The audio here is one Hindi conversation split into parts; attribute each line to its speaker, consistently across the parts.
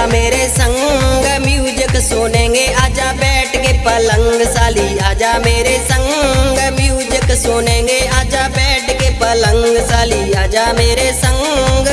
Speaker 1: आजा मेरे संग म्यूज़िक सुनेंगे। आजा बैठ के पलंग साली। आजा मेरे संग म्यूज़िक सुनेंगे। आजा बैठ के पलंग साली। आजा मेरे संग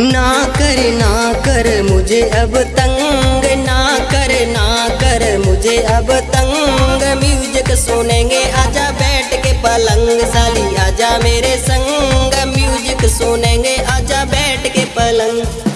Speaker 1: ना कर ना कर मुझे अब तंग, ना कर ना कर मुझे अब तंग। म्यूज़िक सुनेंगे, आजा बैठ के पलंग, साली आजा मेरे संग। म्यूज़िक सुनेंगे, आजा बैठ के पलंग।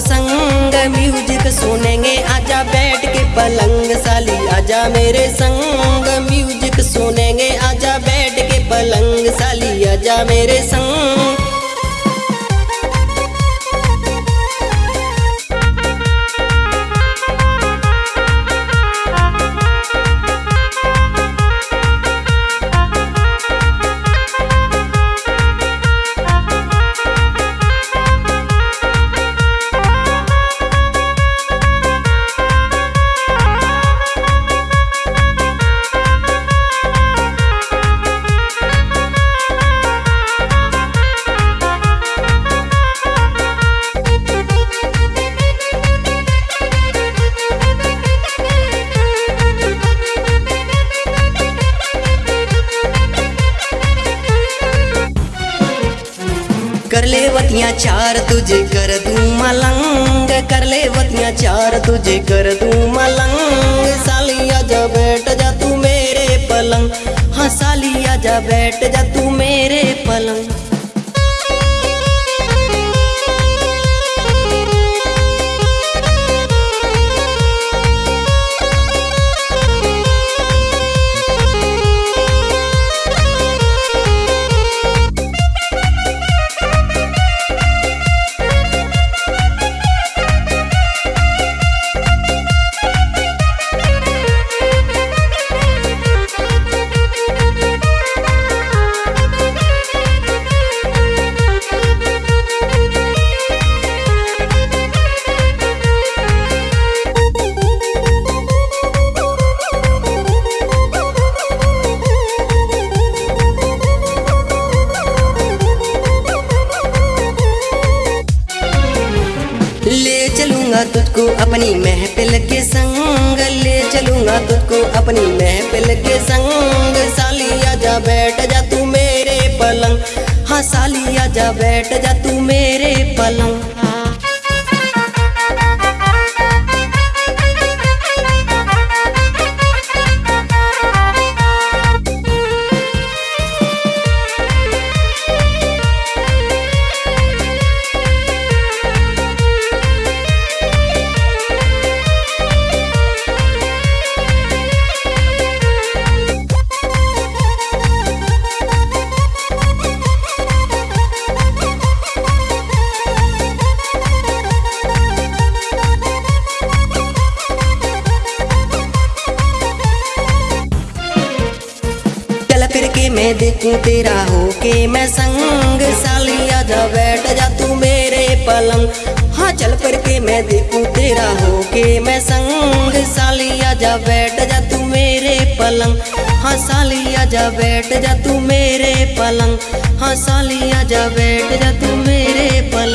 Speaker 1: संग म्यूज़िक सुनेंगे। आजा बैठ के पलंग साली, आजा मेरे संग म्यूज़िक सुनेंगे। आजा बैठ के पलंग साली, आजा मेरे संग कर ले वतिया, चार तुझे कर दूँ मलंग। कर ले वतिया, चार तुझे कर दूँ मलंग। सालिया जा बैठ जा तू मेरे पलंग। हाँ सालिया जा बैठ जा तू मेरे पलंग। चलूँगा तुझको अपनी महफिल के संग, ले चलूँगा तुझको अपनी महफिल के संग। साली आजा बैठ जा तू मेरे पलंग। हाँ साली आजा बैठ मैं देखूँ तेरा हो के मैं संग साली आजा बैठ जा तू मेरे पलंग। हाँ चल कर के मैं देखूँ तेरा हो के मैं संग साली आजा बैठ जा तू मेरे पलंग। हाँ साली आजा बैठ जा तू मेरे पलंग। हाँ साली आजा बैठ जा तू मेरे पलंग।